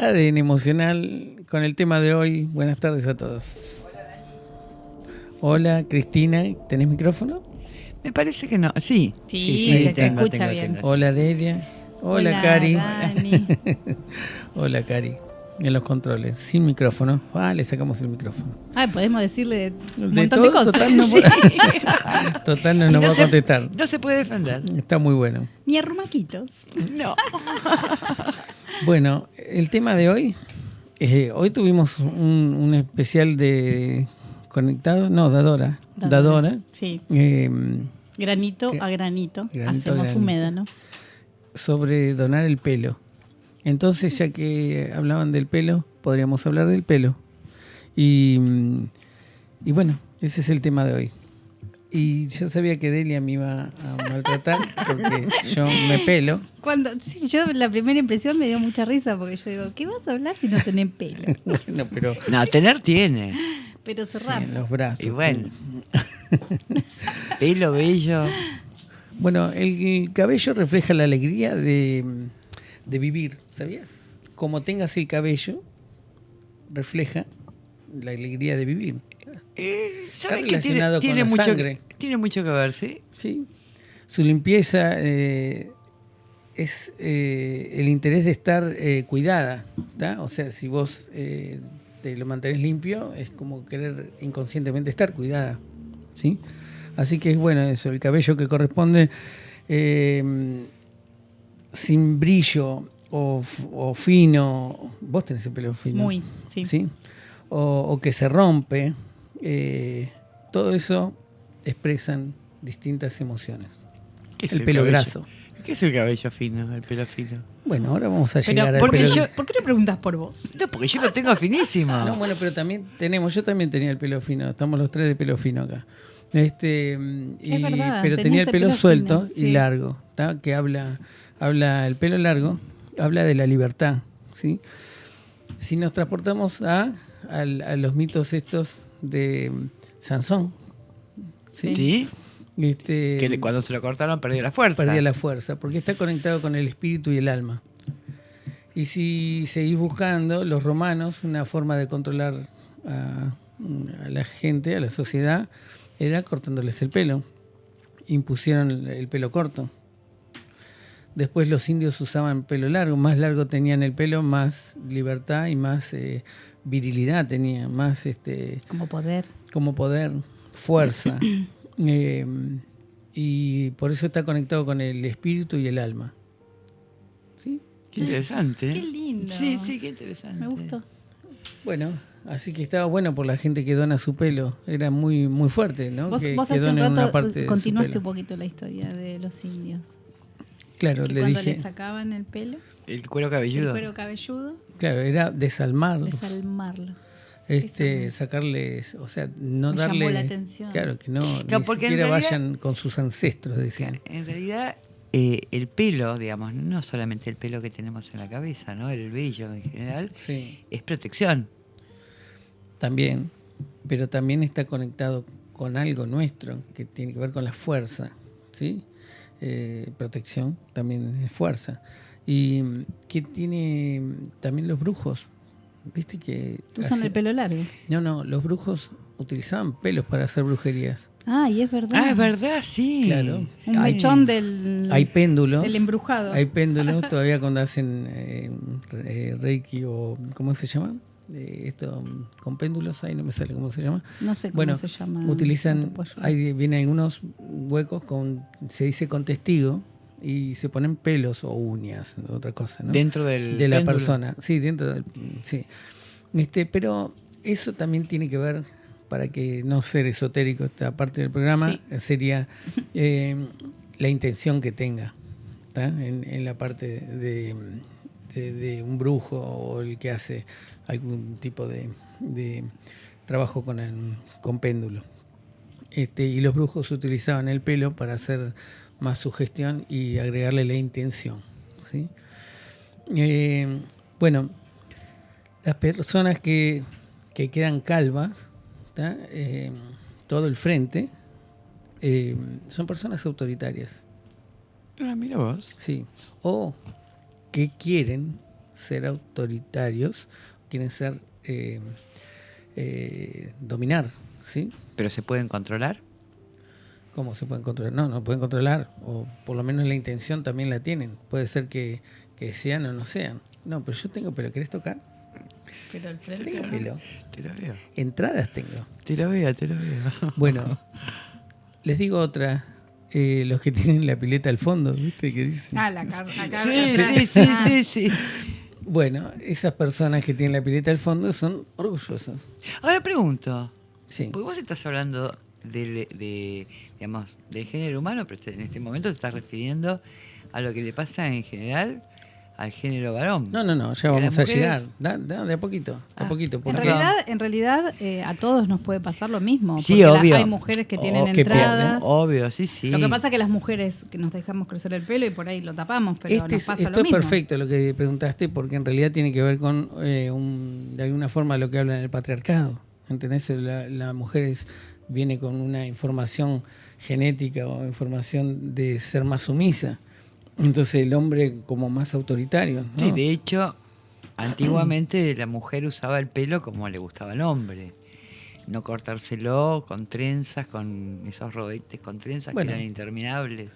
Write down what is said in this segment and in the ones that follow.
ADN Emocional con el tema de hoy. Buenas tardes a todos. Hola, Cristina, ¿tenés micrófono? Me parece que no. Sí. Sí, te escucha bien. Hola, Delia. Hola, Hola, Cari. Dani. Hola, Cari. En los controles, sin micrófono. Ah, le sacamos el micrófono. Ay, podemos decirle un De montón de todo, cosas. total, no. Total, no nos va a se- contestar. No se puede defender. Está muy bueno. Ni arrumaquitos. No. Bueno, el tema de hoy, eh, hoy tuvimos un, un especial de conectado, no, Dadora, Dadora, Sí. eh, Granito Gra- a granito. granito a Hacemos granito. un médano. sobre donar el pelo. Entonces, ya que hablaban del pelo, podríamos hablar del pelo. Y, mm, y bueno, ese es el tema de hoy. Y yo sabía que Delia me iba a maltratar porque yo me pelo. Cuando, sí, yo la primera impresión me dio mucha risa porque yo digo, ¿qué vas a hablar si no tenés pelo? Bueno, pero No, tener tiene. Pero sí, cerrar. en los brazos. Y bueno. Pelo bello. Bueno, el cabello refleja la alegría de, de vivir, ¿sabías? Como tengas el cabello, refleja la alegría de vivir. Eh, Está relacionado tiene, con tiene la mucho, sangre. Tiene mucho que ver, ¿sí? ¿sí? Su limpieza eh, es eh, el interés de estar cuidada. ¿tá? O sea, si vos te lo mantenés limpio, es como querer inconscientemente estar cuidada. ¿sí? Así que es bueno eso, el cabello que corresponde sin brillo o, fino. Vos tenés el pelo fino. Muy, sí. ¿sí? O, o que se rompe. eh, todo eso expresan distintas emociones. ¿Qué es El pelo cabello? graso. ¿Qué es el cabello fino, el pelo fino? Bueno, ahora vamos a Pero, llegar al ¿por, qué pelo. yo- ¿por qué no preguntas por vos? No, porque yo lo tengo finísimo. No, bueno, pero también tenemos, yo también tenía el pelo fino, estamos los tres de pelo fino acá. Este, mm, y- Es verdad, pero tenía el el pelo, pelo suelto fino, y sí. largo, ¿tá? que habla, habla, el pelo largo, habla de la libertad, ¿sí? Si nos transportamos a, al- a los mitos estos de mm, Sansón, ¿sí? ¿Sí? Este, Que cuando se lo cortaron perdió la fuerza. perdía la fuerza, porque está conectado con el espíritu y el alma. Y si seguís buscando, los romanos, una forma de controlar a, a la gente, a la sociedad, era cortándoles el pelo. Impusieron el, el pelo corto. Después los indios usaban pelo largo, más largo tenían el pelo, más libertad y más eh, virilidad tenía, más este, Como poder. como poder, fuerza. Eh, y por eso está conectado con el espíritu y el alma. ¿Sí? Qué interesante. Qué lindo. Sí, sí, qué interesante. Me gustó. Bueno, así que estaba bueno por la gente que dona su pelo. Era muy muy fuerte, ¿no? Vos, que, vos que hace un rato continuaste un poquito la historia de los indios. Claro, Que le cuando dije. le sacaban el pelo, El cuero el cabelludo. cuero cabelludo, Claro, era desalmarlo. desalmarlo. este, eso. sacarles, o sea, no Me darle. llamó la atención. Claro, que no, Claro, ni siquiera realidad- vayan con sus ancestros, decían. En realidad, eh, el pelo, digamos, no solamente el pelo que tenemos en la cabeza, ¿no? El vello en general, Sí. es protección. También, pero también está conectado con algo nuestro que tiene que ver con la fuerza, ¿sí? Eh, protección también es fuerza. Y mm, que tiene mm, también los brujos, ¿viste que Usan hace- el pelo largo. No, no, los brujos utilizaban pelos para hacer brujerías. Ah, y es verdad. Ah, es verdad, sí. Claro. Un Hay- mechón del, Hay péndulos. del embrujado. Hay péndulos todavía cuando hacen eh, re- Reiki o ¿cómo se llama? Eh, esto mm, con péndulos, ahí no me sale cómo se llama. No sé cómo Bueno, se llama. utilizan, hay, vienen algunos huecos con, se dice con testigo y se ponen pelos o uñas, otra cosa, ¿no? Dentro del de la péndulo. persona, sí, dentro del, sí. Este, pero eso también tiene que ver, para que no ser esotérico esta parte del programa, Sí. sería eh, la intención que tenga, ¿tá? En, en la parte de, de- de un brujo o el que hace algún tipo de, de trabajo con, el- con péndulo. Este, y los brujos utilizaban el pelo para hacer más sugestión y agregarle la intención. ¿sí? Eh, bueno, las personas que, que quedan calvas. Eh, todo el frente, eh, son personas autoritarias. Ah, mira vos. Sí. O que quieren ser autoritarios, quieren ser eh, eh, dominar, ¿sí? ¿Pero se pueden controlar? ¿Cómo se pueden controlar? No, no pueden controlar, o por lo menos la intención también la tienen. Puede ser que, que sean o no sean. No, pero yo tengo pelo, ¿querés tocar? Pero al Yo frente. tengo ¿no? pelo. Te lo veo. Entradas tengo. Te lo veo, te lo veo. Bueno, les digo otra. Eh, los que tienen la pileta al fondo, ¿viste? Que dicen. Ah, la car- Sí, sí, sí, Ah, sí, sí. Bueno, esas personas que tienen la pileta al fondo son orgullosos. Ahora pregunto, Sí. porque vos estás hablando del, de, digamos, del género humano, pero este- en este momento te estás refiriendo a lo que le pasa en general al género varón. No, no, no, ya ¿Y a vamos a llegar. Da- da- de a poquito, de a Ah, poquito. En realidad, en realidad eh, a todos nos puede pasar lo mismo. Sí, porque la- obvio. hay mujeres que tienen O que entradas. Obvio, sí, sí. Lo que pasa es que las mujeres que nos dejamos crecer el pelo y por ahí lo tapamos, pero Este nos es- pasa esto lo es perfecto lo que preguntaste porque en realidad tiene que ver con eh, un- de alguna forma lo que habla en el patriarcado. ¿Entendés? La, la mujer es- viene con una información genética o información de ser más sumisa. Entonces el hombre como más autoritario. ¿no? Sí, de hecho, antiguamente la mujer usaba el pelo como le gustaba al hombre. No cortárselo con trenzas, con esos rodetes con trenzas Bueno. que eran interminables.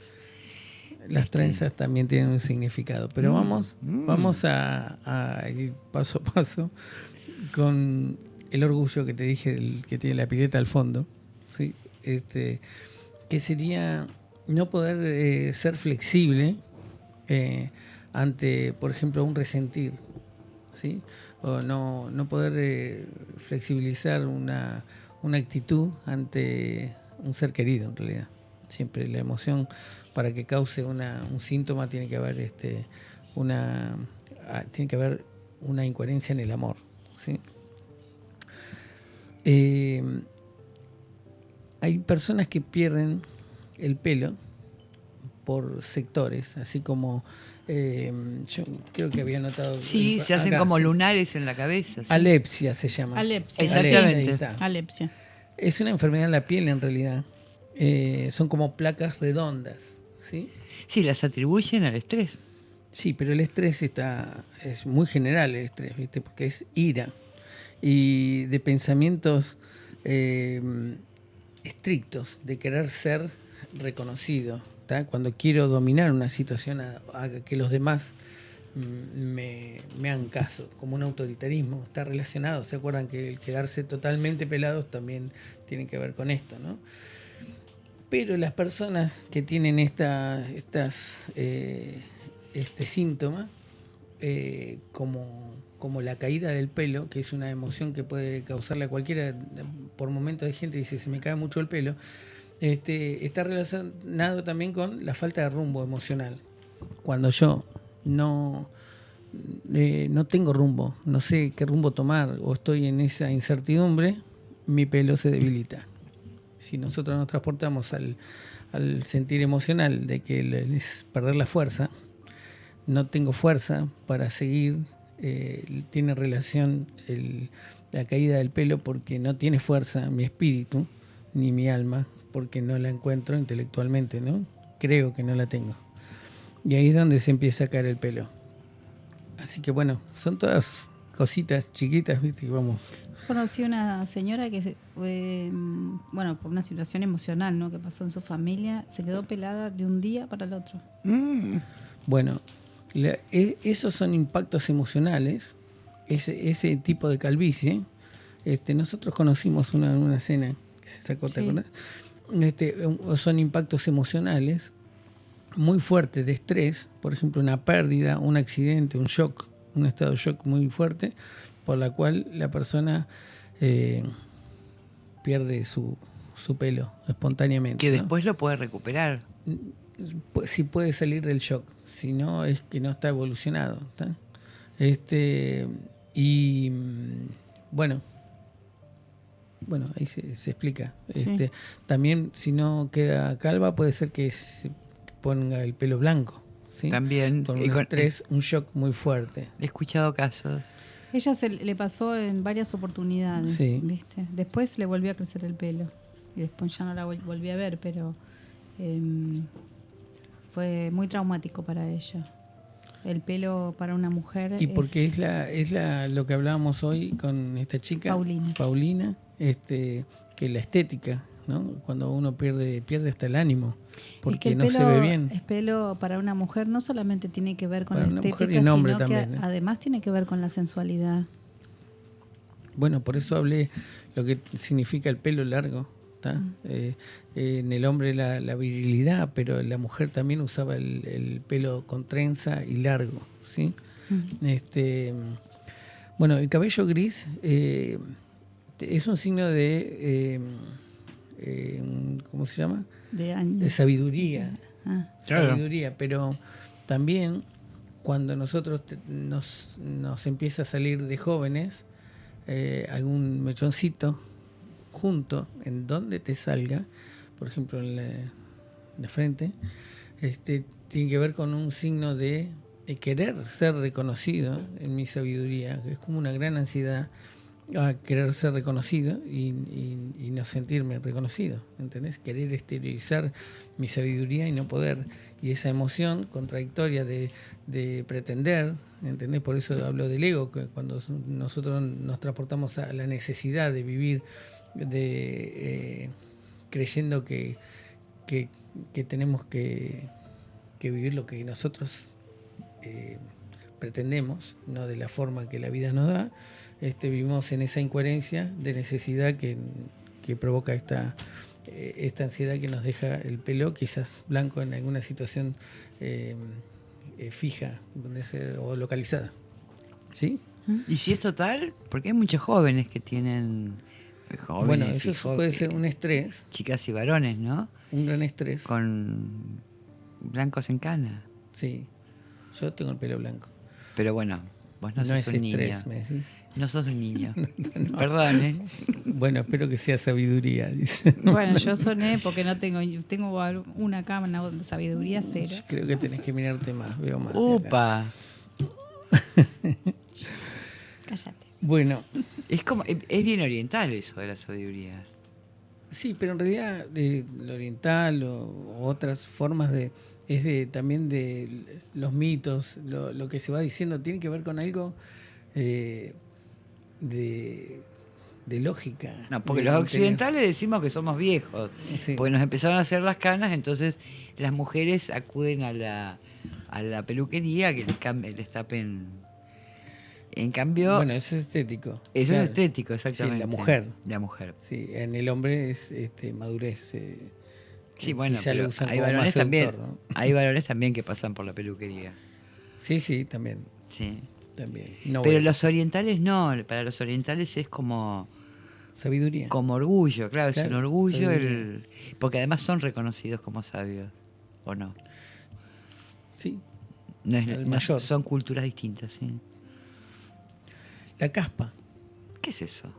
Las trenzas también tienen un significado. Pero Mm, vamos, mm. vamos a, a ir paso a paso con el orgullo que te dije, el que tiene la pileta al fondo. ¿sí? Este, que sería no poder eh, ser flexible eh, ante, por ejemplo, un resentir. ¿sí? O no, no poder eh, flexibilizar una, una actitud ante un ser querido, en realidad. Siempre la emoción, para que cause una, un síntoma, tiene que haber este, una, ah, tiene que haber una incoherencia en el amor. ¿sí? Eh, hay personas que pierden el pelo por sectores, así como eh, yo creo que había notado. Sí, se hacen acá, como lunares en la cabeza. ¿sí? Alepsia se llama. Alepsia. Exactamente. Alepsia. Es una enfermedad en la piel en realidad. Eh, son como placas redondas, ¿sí? Sí, las atribuyen al estrés. Sí, pero el estrés está es muy general el estrés, ¿viste? Porque es ira y de pensamientos eh, estrictos, de querer ser reconocido. ¿Tá? Cuando quiero dominar una situación, a, que los demás mm, me, me hagan caso, como un autoritarismo, está relacionado. ¿Se acuerdan que el quedarse totalmente pelados también tiene que ver con esto, ¿no? Pero las personas que tienen esta, estas, eh, este síntoma, eh, como, como la caída del pelo, que es una emoción que puede causarle a cualquiera, por momentos de gente dice, se me cae mucho el pelo, este, está relacionado también con la falta de rumbo emocional. Cuando yo no, eh, no tengo rumbo, no sé qué rumbo tomar o estoy en esa incertidumbre, mi pelo se debilita. Si nosotros nos transportamos al, sentir emocional de que es perder la fuerza, no tengo fuerza para seguir, eh, tiene relación el- la caída del pelo porque no tiene fuerza mi espíritu ni mi alma, porque no la encuentro intelectualmente, ¿no? Creo que no la tengo. Y ahí es donde se empieza a caer el pelo. Así que bueno, son todas cositas chiquitas, ¿viste? Que vamos. Conocí una señora que, eh, bueno, por una situación emocional ¿no? que pasó en su familia, se quedó pelada de un día para el otro. Mm. Bueno, la- e- esos son impactos emocionales, ese, ese tipo de calvicie. Este, nosotros conocimos una, una escena que se sacó, ¿te Sí. acordás? Este, son impactos emocionales muy fuertes de estrés, por ejemplo, una pérdida, un accidente, un shock, un estado de shock muy fuerte, por la cual la persona eh, pierde su, su pelo espontáneamente. Que ¿no? después lo puede recuperar. Pu- si puede salir del shock, si no es que no está evolucionado. ¿tá? Este, y mm, bueno, bueno, ahí se, se explica. Sí. Este, también si no queda calva puede ser que se ponga el pelo blanco. ¿sí? También. Con y un con- estrés, un shock muy fuerte. He escuchado casos. Ella se le pasó en varias oportunidades, Sí. ¿viste? Después le volvió a crecer el pelo y después ya no la vol- volví a ver, pero em, fue muy traumático para ella. El pelo para una mujer. Y porque es la, es la, lo que hablábamos hoy con esta chica, Paulina. Paulina, este, que la estética, ¿no? Cuando uno pierde, pierde hasta el ánimo, porque el no se ve bien. El pelo para una mujer no solamente tiene que ver con Para la estética, sino que también, ¿eh? además tiene que ver con la sensualidad. Bueno, por eso hablé lo que significa el pelo largo. ¿Tá? Eh, eh, en el hombre la, la virilidad, pero la mujer también usaba el, el pelo con trenza y largo. ¿sí? Este, bueno, el cabello gris eh, es un signo de, eh, eh, ¿cómo se llama? De años. De sabiduría. Ah, Claro. Sabiduría, pero también cuando nosotros te- nos, nos empieza a salir de jóvenes, eh, algún mechoncito junto, en donde te salga, por ejemplo en la, en la frente, este, tiene que ver con un signo de, de querer ser reconocido en mi sabiduría. Es como una gran ansiedad a querer ser reconocido y, y- y no sentirme reconocido, ¿entendés? Querer exteriorizar mi sabiduría y no poder. Y esa emoción contradictoria de, de pretender, ¿entendés? Por eso hablo del ego, que cuando nosotros nos transportamos a la necesidad de vivir de, eh, creyendo que, que, tenemos que, vivir lo que nosotros eh, pretendemos, no de la forma que la vida nos da, este, vivimos en esa incoherencia de necesidad que, que provoca esta, eh, esta ansiedad que nos deja el pelo, quizás blanco en alguna situación fija o localizada. ¿Sí? Y si es total, porque hay muchos jóvenes que tienen. Jóvenes bueno, eso puede ser un estrés, Chicas y varones, ¿no? un gran estrés. Con blancos en cana. Sí, yo tengo el pelo blanco. Pero bueno, vos no, No, sos es un estrés, niño. me decís. No sos un niño. Perdón, ¿eh? Bueno, espero que sea sabiduría, dice. Bueno, yo soné porque no tengo tengo una cámara de sabiduría cero. Creo que tenés que mirarte más, veo más. Upa. Cállate. Bueno, Es como, es bien oriental eso de la sabiduría. sí, pero en realidad de lo oriental o, o otras formas de es de también de los mitos, lo, lo que se va diciendo tiene que ver con algo eh, de, de lógica. No, porque los occidentales decimos que somos viejos. Sí. Porque nos empezaron a hacer las canas, entonces las mujeres acuden a la, a la peluquería que les, cambie, les tapen. En cambio, Bueno, eso es estético. eso claro. es estético, exactamente. la mujer. La mujer. Sí, en el hombre es este, madurez. eh, Sí, bueno, pero hay como más varones también. ¿no? Hay varones también que pasan por la peluquería. Sí, sí, también. Sí. también. No, Pero bueno, los orientales no, para los orientales es como, sabiduría. como orgullo, claro, es un Claro, orgullo, el, porque además son reconocidos como sabios, ¿o no? Sí, no, es, El no- mayor. son culturas distintas, sí. La caspa. ¿Qué es eso?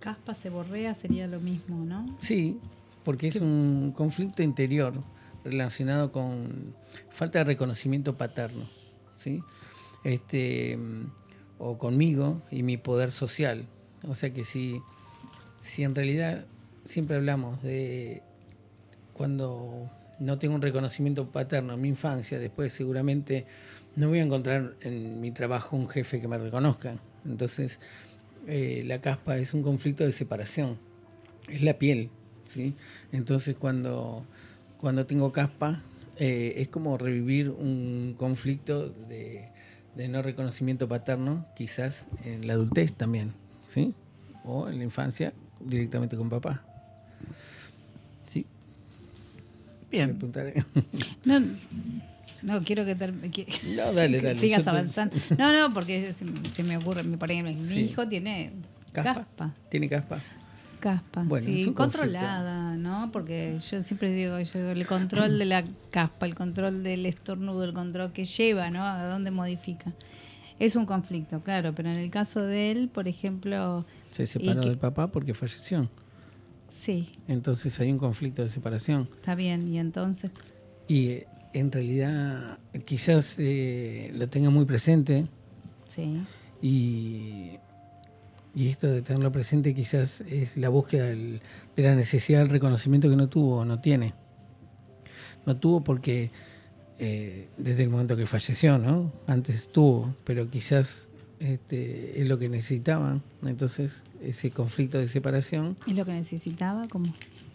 Caspa se borrea sería lo mismo, ¿no? Sí, porque es un conflicto interior relacionado con falta de reconocimiento paterno, ¿sí? Este, o conmigo y mi poder social. O sea que si, si en realidad siempre hablamos de cuando no tengo un reconocimiento paterno en mi infancia, después seguramente no voy a encontrar en mi trabajo un jefe que me reconozca. Entonces, eh, la caspa es un conflicto de separación, es la piel, ¿sí? Entonces, cuando, cuando tengo caspa, eh, es como revivir un conflicto de, de no reconocimiento paterno, quizás en la adultez también, ¿sí? O en la infancia, directamente con papá. Sí. Me Bien. No, no quiero que, No, dale, dale. sigas te- avanzando. No, no, porque se, se me ocurre, me por ejemplo, mi Sí. hijo tiene ¿Caspa? caspa. ¿Tiene caspa? Caspa, Bueno, sí, controlada, ¿no? Porque yo siempre digo, yo, el control de la caspa, el control del estornudo, el control que lleva, ¿no? A dónde modifica. Es un conflicto, claro, pero en el caso de él, por ejemplo, Se separó que- del papá porque falleció. sí, Entonces hay un conflicto de separación. está bien, y entonces, Y en realidad quizás eh, lo tenga muy presente sí, y, y esto de tenerlo presente quizás es la búsqueda del- de la necesidad del reconocimiento que no tuvo o no tiene. No tuvo porque eh, desde el momento que falleció, ¿no? Antes estuvo, pero quizás este, es lo que necesitaban. Entonces, ese conflicto de separación. ¿Es lo que necesitaba? ¿Cómo?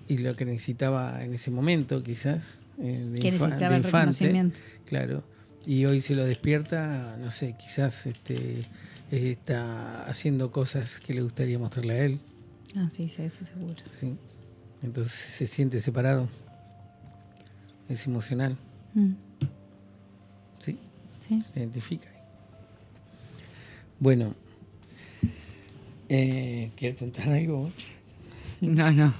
Y lo que necesitaba en ese momento, quizás. Eh, de que necesitaba el reconocimiento. Claro. Y hoy se lo despierta, no sé, quizás este, está haciendo cosas que le gustaría mostrarle a él. Ah, sí, sí eso seguro. Sí. Entonces se siente separado. Es emocional. Mm. ¿Sí? Sí. Se identifica. Bueno, eh, ¿quieres preguntar algo? No, no.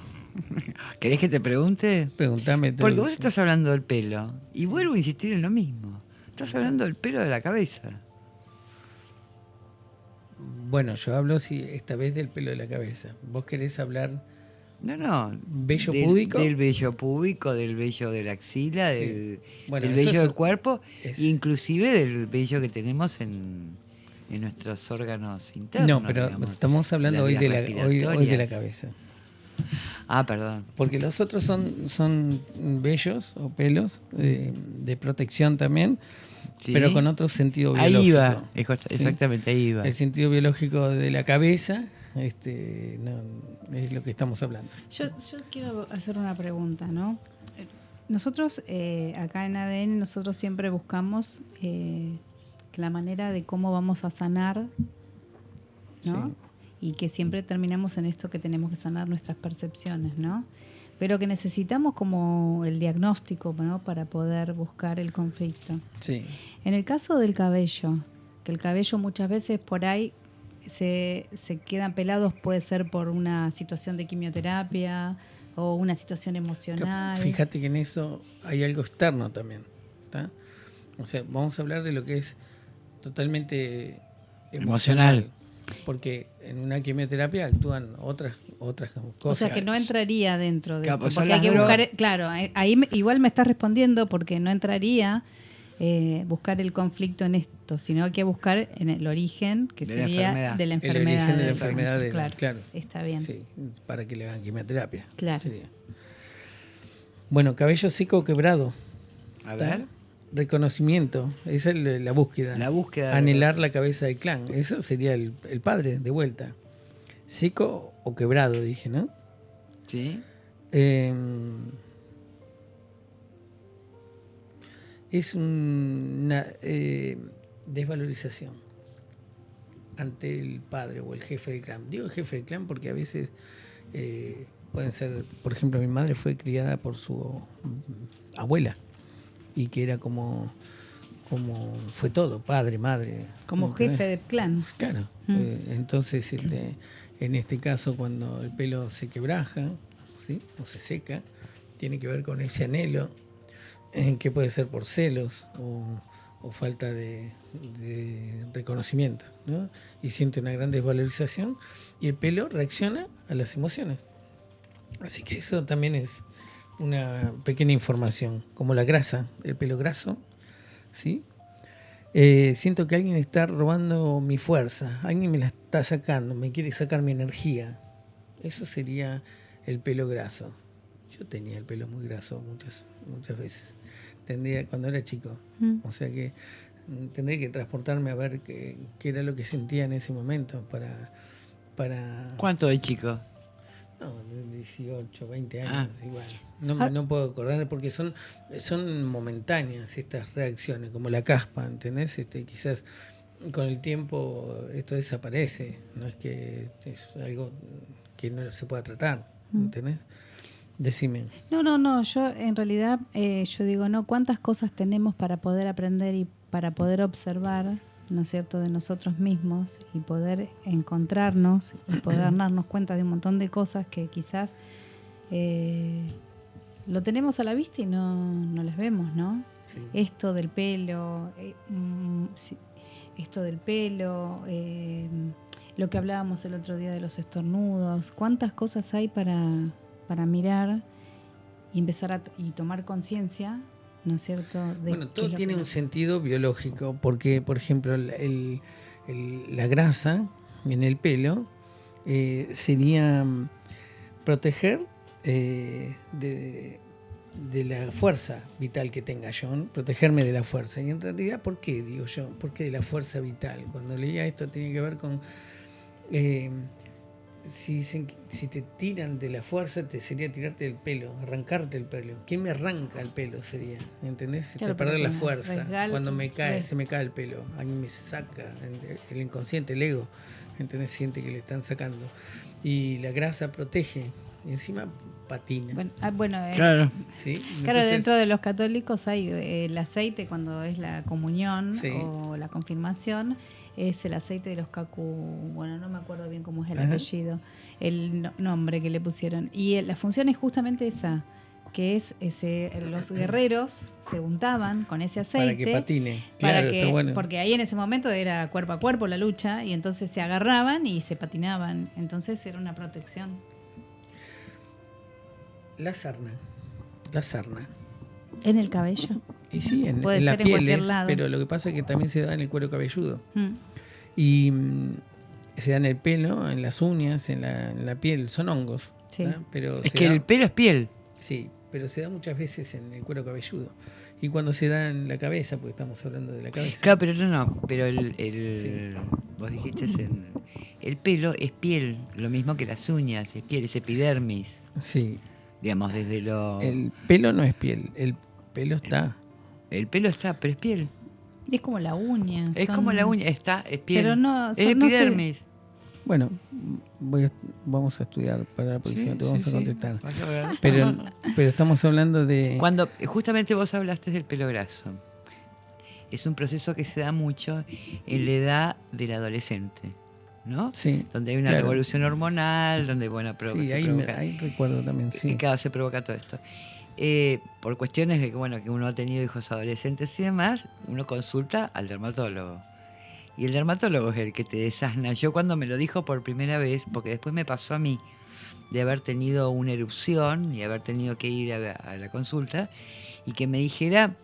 ¿Querés que te pregunte? Pregúntame. Porque vos estás hablando del pelo. Y vuelvo a insistir en lo mismo. Estás hablando del pelo de la cabeza. Bueno, yo hablo si esta vez del pelo de la cabeza. ¿Vos querés hablar no, no. ¿Vello púbico? Del vello púbico, del vello de la axila, del, vello del cuerpo, inclusive del vello que tenemos en, en nuestros órganos internos. No, pero estamos hablando hoy de, la, hoy, de la cabeza. Ah, perdón. Porque los otros son, son vellos o pelos eh, de protección también, pero con otro sentido biológico. Ahí va, exactamente, ahí va. El sentido biológico de la cabeza este, es lo que estamos hablando. Yo, quiero hacer una pregunta, ¿no? Nosotros eh, acá en ADN, nosotros siempre buscamos eh, la manera de cómo vamos a sanar, ¿no? Y que siempre terminamos en esto que tenemos que sanar nuestras percepciones, ¿no? Pero que necesitamos como el diagnóstico, ¿no? Para poder buscar el conflicto. Sí. En el caso del cabello, que el cabello muchas veces por ahí se, se quedan pelados, puede ser por una situación de quimioterapia o una situación emocional. Fíjate que en eso hay algo externo también. O sea, vamos a hablar de lo que es totalmente emocional. Porque en una quimioterapia actúan otras otras cosas. O sea que no entraría dentro de claro, porque hay que buscar, claro, ahí igual me estás respondiendo porque no entraría eh, buscar el conflicto en esto, sino hay que buscar en el origen, que sería de la enfermedad. El origen de la enfermedad, claro, Está bien. Sí, para que le hagan quimioterapia. Claro. Bueno, cabello seco quebrado. A ver reconocimiento, esa es la búsqueda. La búsqueda. Anhelar la cabeza del clan, eso sería el, padre, de vuelta. Seco o quebrado, dije, ¿no? Sí. Em, es una eh, desvalorización ante el padre o el jefe del clan. Digo jefe del clan porque a veces eh, pueden ser, por ejemplo, mi madre fue criada por su abuela y que era como, como fue todo, padre, madre. Como jefe del clan. Claro. Mm. Eh, entonces, este, en este caso, cuando el pelo se quebraja, ¿sí? o se seca, tiene que ver con ese anhelo, eh, que puede ser por celos o, falta de, reconocimiento, ¿no? y siente una gran desvalorización, y el pelo reacciona a las emociones. Así que eso también es una pequeña información, como la grasa, el pelo graso, ¿sí? Eh, siento que alguien está robando mi fuerza, alguien me la está sacando, me quiere sacar mi energía. Eso sería el pelo graso. Yo tenía el pelo muy graso muchas, muchas veces. Tendría cuando era chico. Mm. O sea que mm, tendría que transportarme a ver qué, qué, era lo que sentía en ese momento para... para... ¿Cuánto de chico? No, 18, 20 años, ah. igual. No, ah. no, puedo acordar porque son, son momentáneas estas reacciones, como la caspa, ¿entendés? Este, quizás con el tiempo esto desaparece, no es que es algo que no se pueda tratar, mm. ¿entendés? Decime. No, no, no, yo en realidad eh, yo digo, no, ¿cuántas cosas tenemos para poder aprender y para poder observar? ¿No es cierto?, de nosotros mismos y poder encontrarnos y poder darnos cuenta de un montón de cosas que quizás eh, lo tenemos a la vista y no, no las vemos, ¿no? Esto del pelo, eh, mm, esto del pelo, eh, lo que hablábamos el otro día de los estornudos, cuántas cosas hay para, para mirar y empezar a y tomar conciencia ¿no es cierto? bueno, todo tiene un sentido biológico, porque, por ejemplo, la grasa en el pelo eh, sería mm, proteger eh, de, de la fuerza vital que tenga yo, ¿no? protegerme de la fuerza. Y en realidad, ¿por qué digo yo? ¿Por qué de la fuerza vital? Cuando leía esto tenía que ver con eh, si, dicen si te tiran de la fuerza, te sería tirarte del pelo, arrancarte el pelo. ¿Quién me arranca el pelo sería? ¿Entendés? Claro, Te perder la fuerza. Cuando me cae, se me cae el pelo. A mí me saca el inconsciente, el ego. ¿Entendés? Siente que le están sacando. Y la grasa protege. Y encima patina. Bueno, ah, bueno, eh, Claro. ¿sí? Claro, Entonces, dentro de los católicos hay eh, el aceite cuando es la comunión Sí. o la confirmación, es el aceite de los cacu, bueno, no me acuerdo bien cómo es el Ajá. apellido, el no- nombre que le pusieron. Y eh, la función es justamente esa, que es ese, los guerreros se untaban con ese aceite. Para que patine. para Claro, que- está bueno. Porque ahí en ese momento era cuerpo a cuerpo la lucha y entonces se agarraban y se patinaban. Entonces era una protección. La sarna. La sarna. En el cabello. Y sí, en, Puede en la ser piel cualquier es, lado. pero lo que pasa es que también se da en el cuero cabelludo. Mm. Y mm, se da en el pelo, en las uñas, en la, en la piel. Son hongos. Sí. Pero Es que da- el pelo es piel. Sí, pero se da muchas veces en el cuero cabelludo. Y cuando se da en la cabeza, porque estamos hablando de la cabeza. Claro, pero no, no. Pero el, el- Sí. vos dijiste en- el pelo es piel, lo mismo que las uñas, es piel, es epidermis. Sí, Digamos, desde lo. el pelo no es piel, el pelo está. el pelo está, pero es piel. Es como la uña. Es son- como la uña, está, es piel. Pero no, es son- no sé. epidermis. Bueno, voy a- vamos a estudiar para la próxima, Sí, te vamos sí, a contestar. A. Pero, pero estamos hablando de... Cuando justamente vos hablaste del pelo graso, es un proceso que se da mucho en la edad del adolescente, ¿no? Sí, Donde hay una claro. revolución hormonal, donde, bueno, pro- sí se ahí, me- provoca- ahí recuerdo también, que sí. cada se provoca todo esto. Eh, por cuestiones de que, bueno, que uno ha tenido hijos adolescentes y demás, uno consulta al dermatólogo. Y el dermatólogo es el que te desasna. Yo cuando me lo dijo por primera vez, porque después me pasó a mí, de haber tenido una erupción y haber tenido que ir a, a la consulta, y que me dijera,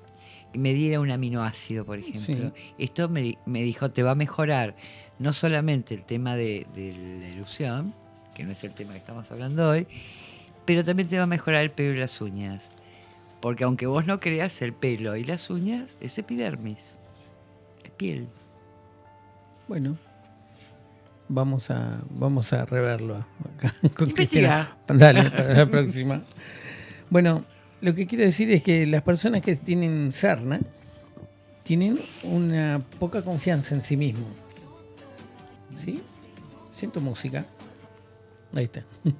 me diera un aminoácido, por ejemplo. Esto me, me dijo, te va a mejorar no solamente el tema de, de la erupción, que no es el tema que estamos hablando hoy, pero también te va a mejorar el pelo y las uñas. Porque aunque vos no creas, el pelo y las uñas es epidermis, es piel. Bueno, vamos a, vamos a reverlo acá con. Cristina. Dale, para la próxima. Bueno, lo que quiero decir es que las personas que tienen sarna tienen una poca confianza en sí mismo. ¿Sí? Siento música. Ahí está.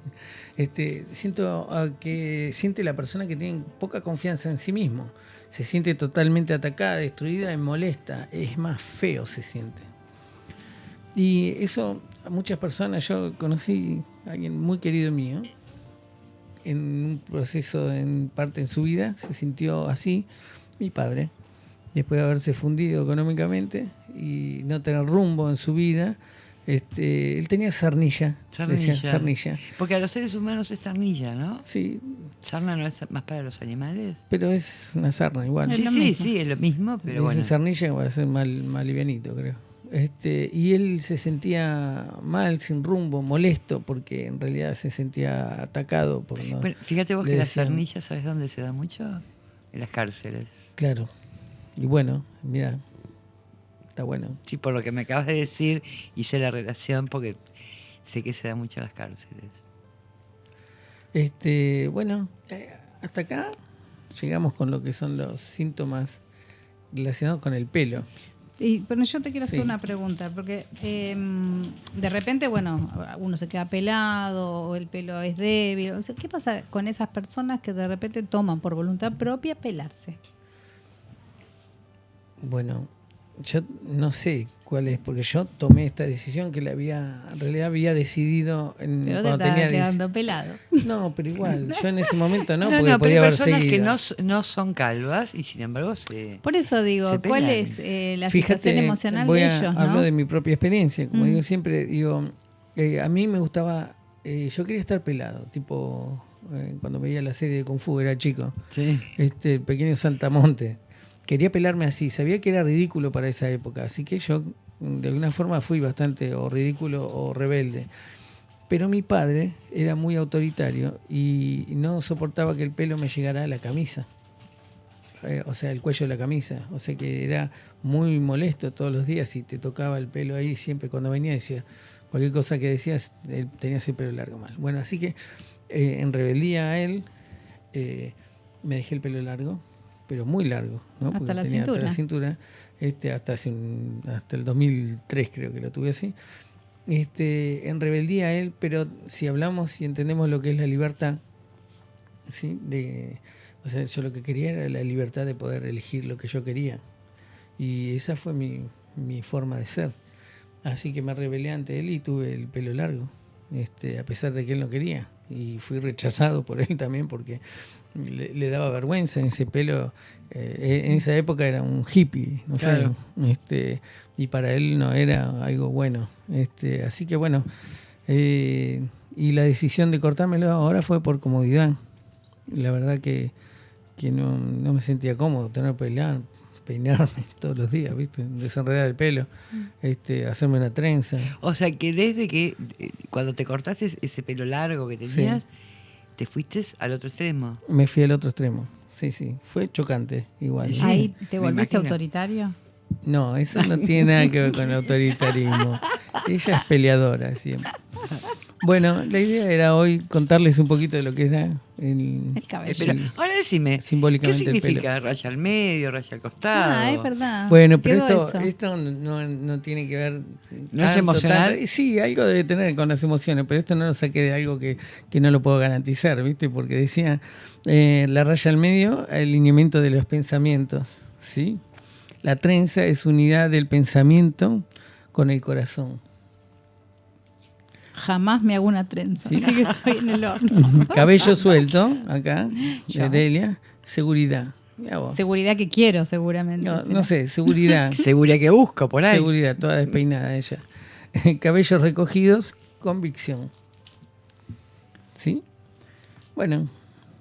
Este, siento ah, que siente la persona que tiene poca confianza en sí mismo. Se siente totalmente atacada, destruida y molesta. Es más feo se siente. Y eso a muchas personas, yo conocí a alguien muy querido mío, en un proceso en parte en su vida, se sintió así, mi padre, después de haberse fundido económicamente y no tener rumbo en su vida, este, él tenía sarnilla, decía Sarnilla. Porque a los seres humanos es sarnilla, ¿no? Sí, ¿Sarna no es más para los animales? pero es una sarna igual. Sí, sí, mismo. sí, es lo mismo, pero Dice bueno. sarnilla va a ser más, más livianito, creo. Este, y él se sentía mal, sin rumbo, molesto, porque en realidad se sentía atacado por no. Bueno, fíjate vos que la decían- sarnilla, ¿sabes dónde se da mucho? En las cárceles. Claro. Y bueno, mira, está bueno. Sí, por lo que me acabas de decir, hice la relación porque sé que se da mucho en las cárceles. Este, bueno, eh, hasta acá llegamos con lo que son los síntomas relacionados con el pelo. Y, pero yo te quiero hacer Sí. una pregunta, porque eh, de repente, bueno, uno se queda pelado o el pelo es débil. O sea, ¿Qué pasa con esas personas que de repente toman por voluntad propia pelarse? Bueno, yo no sé cuál es, porque yo tomé esta decisión que la había, en realidad había decidido en, Pero te cuando estás tenía quedando 10 pelado. No, pero igual, yo en ese momento no, No, porque no, pero podía hay haber personas que no, no son calvas y sin embargo se... Por eso digo, ¿cuál es eh, la situación emocional voy de a- ellos? Hablo ¿no? de mi propia experiencia, como Mm. digo siempre, digo, eh, a mí me gustaba, eh, yo quería estar pelado, tipo eh, cuando veía la serie de Kung Fu, era chico, Sí. este, el pequeño Santamonte. Quería pelarme así, sabía que era ridículo para esa época, así que yo mm, de alguna forma fui bastante o ridículo o rebelde. Pero mi padre era muy autoritario y no soportaba que el pelo me llegara a la camisa. Eh, o sea, el cuello de la camisa. O sea que era muy molesto todos los días y te tocaba el pelo ahí siempre cuando venía decía, cualquier cosa que decías, él tenía ese pelo largo mal. Bueno, así que eh, en rebeldía a él, eh, me dejé el pelo largo, pero muy largo, ¿no? Hasta Porque la tenía cintura. hasta la cintura, este, hasta, hace un- hasta el 2003 creo que lo tuve así. Este, en rebeldía a él, pero si hablamos y entendemos lo que es la libertad, ¿sí? De, o sea, yo lo que quería era la libertad de poder elegir lo que yo quería. Y esa fue mi, mi forma de ser. Así que me rebelé ante él y tuve el pelo largo, este, a pesar de que él no quería. Y fui rechazado por él también porque le, le daba vergüenza en ese pelo. eh, en esa época era un hippie, no Claro. sé. Este, y para él no era algo bueno. Este, así que bueno, eh, y la decisión de cortármelo ahora fue por comodidad. La verdad que, que no, no me sentía cómodo tener que peinar, peinarme todos los días, ¿viste? Desenredar el pelo, este, hacerme una trenza. O sea que desde que eh, cuando te cortaste ese pelo largo que tenías, te fuiste al otro extremo. Me fui al otro extremo. Sí, sí. Fue chocante igual. Sí. Ahí te volviste autoritario. No, eso no tiene nada que ver con el autoritarismo. Ella es peleadora siempre. Bueno, la idea era hoy contarles un poquito de lo que era el, El cabello. pero ahora decime, ¿qué el significa? ¿Raya al medio, raya al costado? Ah, es verdad. Bueno, pero esto, eso. esto no, no tiene que ver. ¿No es emocional? Sí, algo debe tener con las emociones, pero esto no lo saqué de algo que, que no lo puedo garantizar, ¿viste? Porque decía eh, la raya al medio, el lineamiento de los pensamientos, ¿sí? La trenza es unidad del pensamiento con el corazón. Jamás me hago una trenza. Sí. Así que estoy en el horno. Cabello suelto, acá, de Delia, seguridad. Seguridad que quiero, seguramente. No, sé, seguridad. Segura que busco por ahí. Seguridad, toda despeinada ella. Cabellos recogidos, convicción. ¿Sí? Bueno,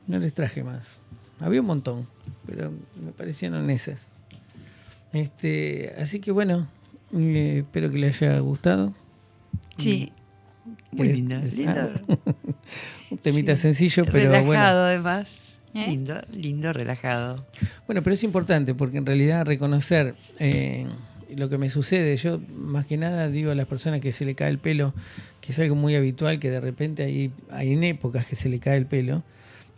no les traje más. Había un montón, pero me parecieron esas. Este, así que bueno, eh, espero que les haya gustado. Sí. Muy ¿Querés lindo. Un temita Sí. sencillo, pero relajado bueno. además. ¿Eh? Lindo, lindo, relajado. Bueno, pero es importante porque en realidad reconocer eh, lo que me sucede, yo más que nada digo a las personas que se le cae el pelo, que es algo muy habitual, que de repente hay, hay en épocas que se le cae el pelo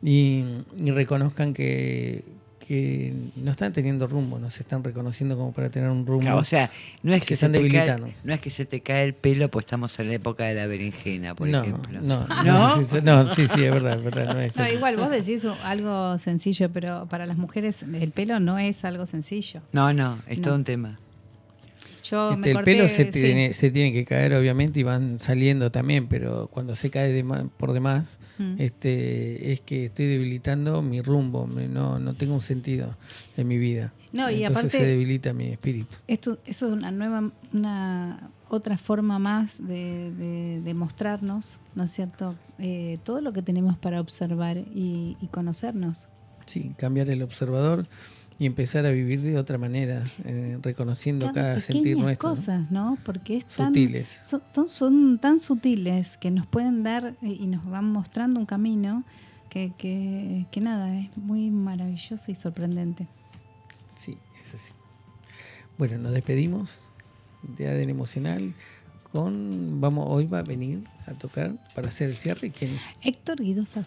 y, y reconozcan que, que no están teniendo rumbo, no se están reconociendo como para tener un rumbo. Claro, o sea, no es Se que se, están te cae, debilitando. no es que se te cae el pelo, pues estamos en la época de la berenjena, por no, ejemplo. no, no, ¿No? sí, sí, es verdad, es verdad, no es No, igual vos decís algo sencillo, pero para las mujeres el pelo no es algo sencillo. No, no, es No. todo un tema. Yo Este, me el pelo se sí. tiene, se tiene que caer, obviamente, y van saliendo también, pero cuando se cae de por demás, Mm. este, es que estoy debilitando mi rumbo, no, no tengo un sentido en mi vida. No, y Entonces aparte- se debilita mi espíritu. Esto, eso es una nueva, una otra forma más de, de- de mostrarnos, ¿no es cierto? Eh, todo lo que tenemos para observar y, y conocernos. Sí, cambiar el observador y empezar a vivir de otra manera, eh, reconociendo cada, sentir nuestro. cosas, ¿no? Porque es tan, Sutiles. Son, tan- son tan sutiles que nos pueden dar eh, y nos van mostrando un camino que, que, que nada, es muy maravilloso y sorprendente. Sí, es así. Bueno, nos despedimos de ADN Emocional con, vamos, hoy va a venir a tocar para hacer el cierre. ¿Quién? Héctor Guido.